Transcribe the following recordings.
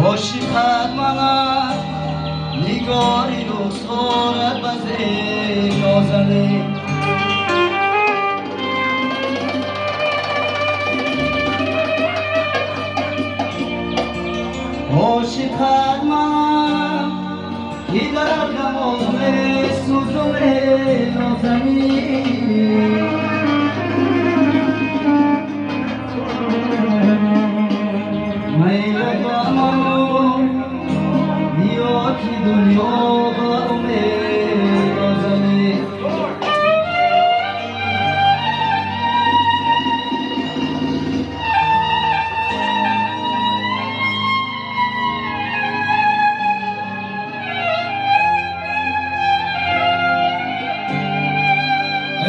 مشتمنم نگاری رو سرد بزه نازنه مشتمنم که در ki dunyo va umid ozami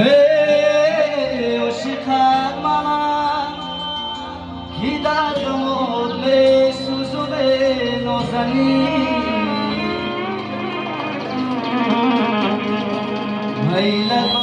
Ey, oshiqat mana ki dardimni suzib nozani ليلة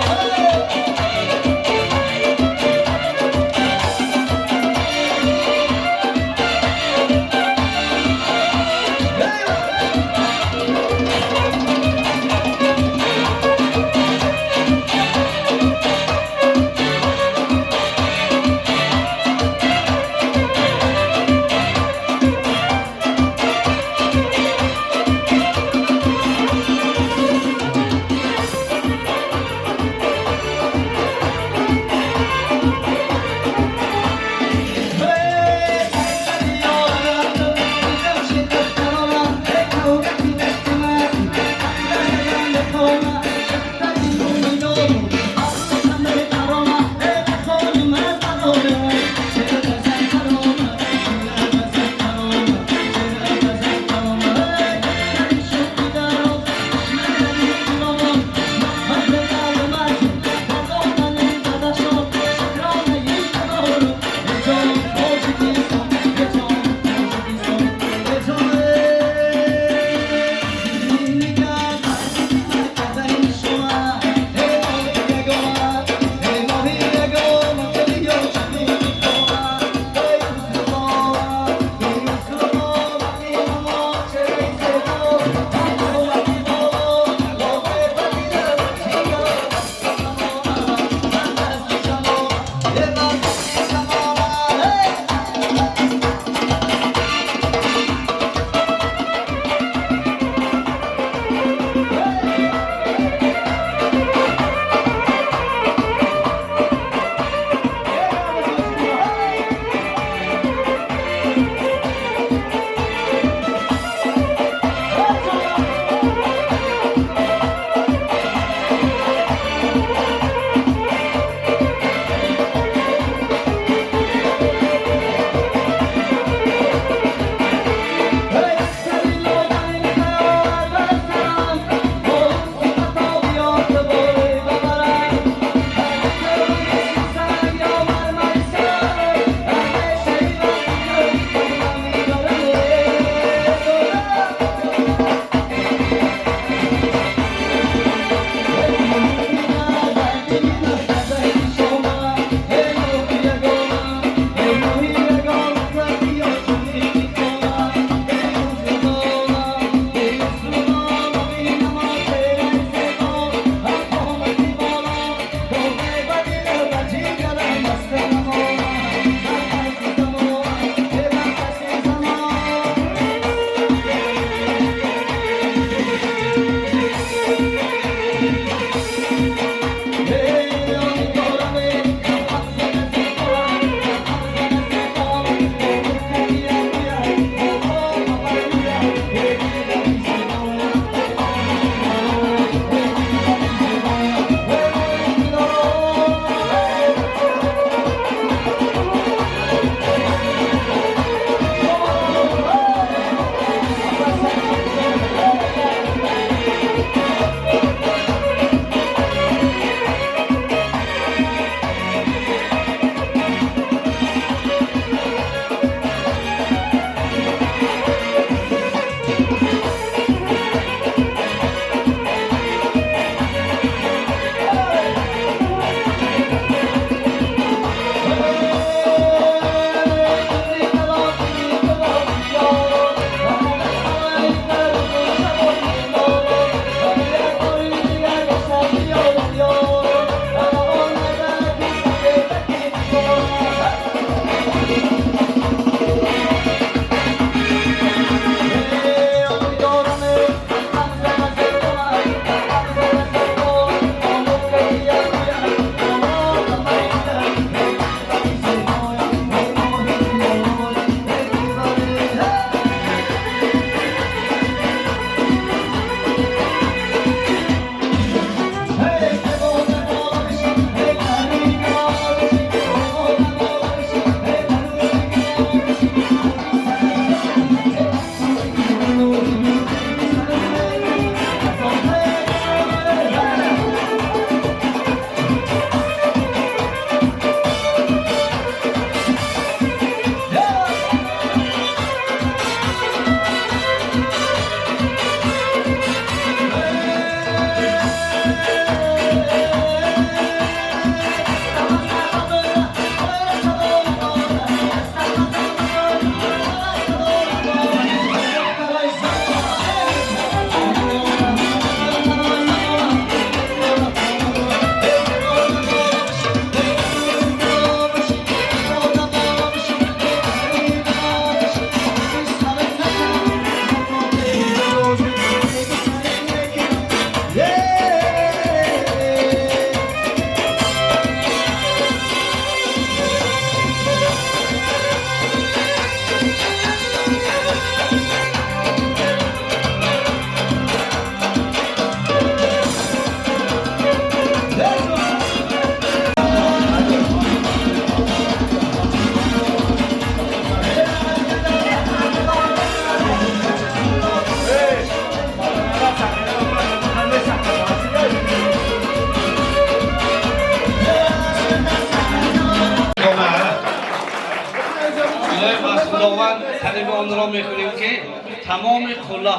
Hallelujah.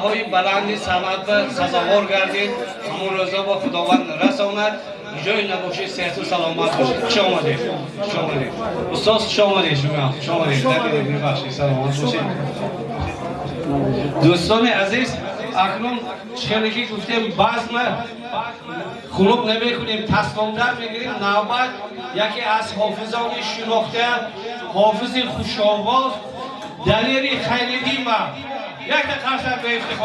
های بلند سمت و سزاوار گردید. همون روزا با خداوند رساند جای نباشه صحت و سلامت باشید خوش آمدید خوش آمدید استاد خوش آمدید شما خوش آمدید ببخشید سلامت باشید دوستان عزیز اکنون چیزی گفتیم بزم خلوب نمی کنیم تصمیم در می‌گیریم. نوبت یکی از حافظان شناخته حافظ خوشآواز دلیر Jak na kasa, to jest w tym